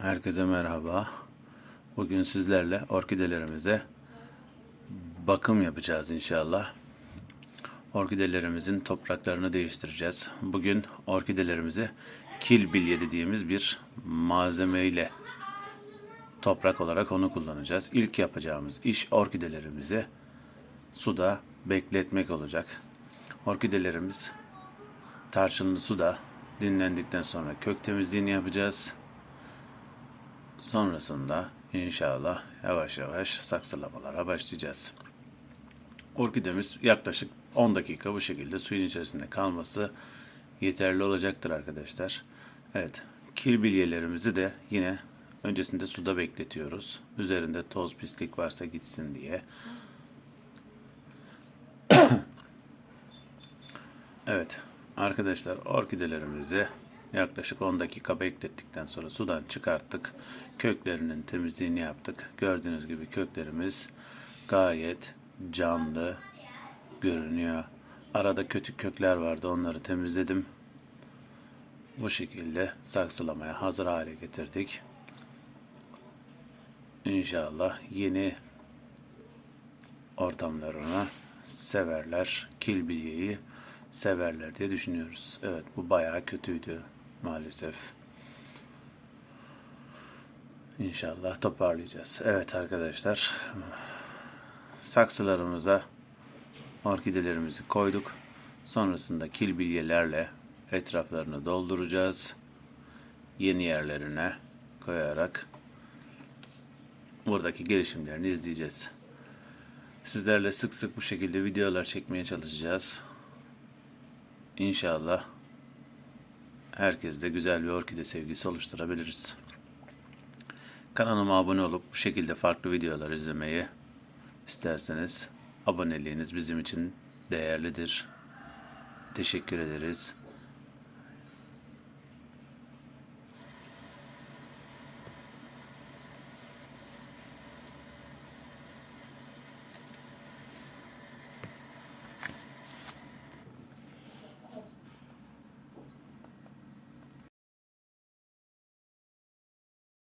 Herkese merhaba. Bugün sizlerle orkidelerimize bakım yapacağız inşallah. Orkidelerimizin topraklarını değiştireceğiz. Bugün orkidelerimizi kil bilye dediğimiz bir malzemeyle toprak olarak onu kullanacağız. İlk yapacağımız iş orkidelerimizi suda bekletmek olacak. Orkidelerimiz tarçınlı suda dinlendikten sonra kök temizliğini yapacağız. Sonrasında inşallah yavaş yavaş saksılamalara başlayacağız. Orkidemiz yaklaşık 10 dakika bu şekilde suyun içerisinde kalması yeterli olacaktır arkadaşlar. Evet, kil bilyelerimizi de yine öncesinde suda bekletiyoruz. Üzerinde toz pislik varsa gitsin diye. Evet arkadaşlar orkidelerimizi yaklaşık 10 dakika beklettikten sonra sudan çıkarttık. Köklerinin temizliğini yaptık. Gördüğünüz gibi köklerimiz gayet canlı görünüyor. Arada kötü kökler vardı onları temizledim. Bu şekilde saksılamaya hazır hale getirdik. İnşallah yeni ortamlarına severler. Kil bilyeyi severler diye düşünüyoruz. Evet bu bayağı kötüydü maalesef. İnşallah toparlayacağız. Evet arkadaşlar saksılarımıza orkidelerimizi koyduk. Sonrasında kil bilyelerle etraflarını dolduracağız. Yeni yerlerine koyarak buradaki gelişimlerini izleyeceğiz. Sizlerle sık sık bu şekilde videolar çekmeye çalışacağız. İnşallah herkeste güzel bir orkide sevgisi oluşturabiliriz. Kanalıma abone olup bu şekilde farklı videolar izlemeyi isterseniz aboneliğiniz bizim için değerlidir. Teşekkür ederiz.